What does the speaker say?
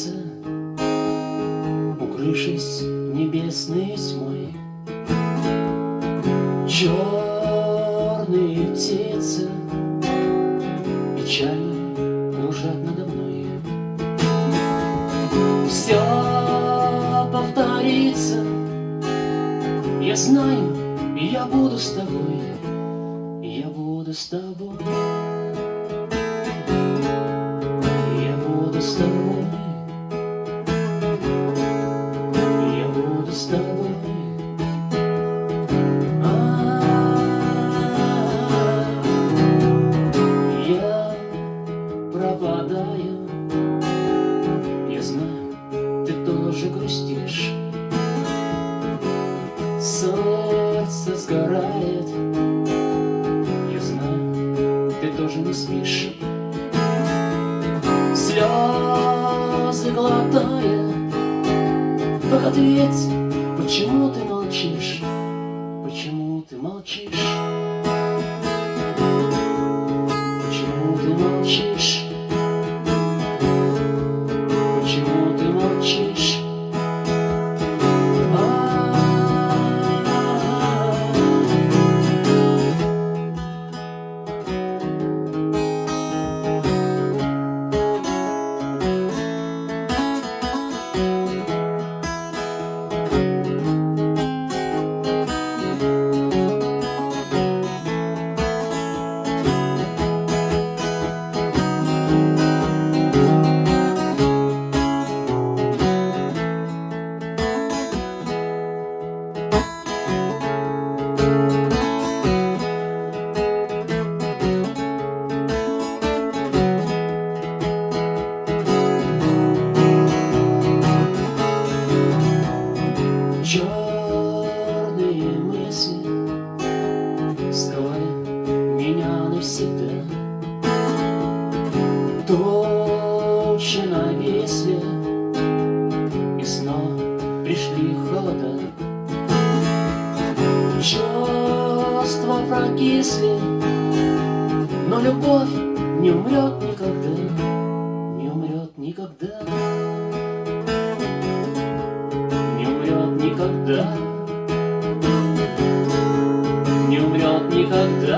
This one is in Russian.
сердце, Укрывшись небесной тьмой. Черные птицы печально кружат надо мной. Все повторится, я знаю, я буду с тобой, я буду с тобой. С тобой. Я пропадаю, я знаю, ты тоже грустишь. Сердце сгорает, я знаю, ты тоже не спишь. Слезы глотая, как ответь, почему ты молчишь? Меня навсегда. Тучи нависли, и снова пришли холода. Чувства прокисли, но любовь не умрет никогда, не умрет никогда. Не умрет никогда, не умрет никогда.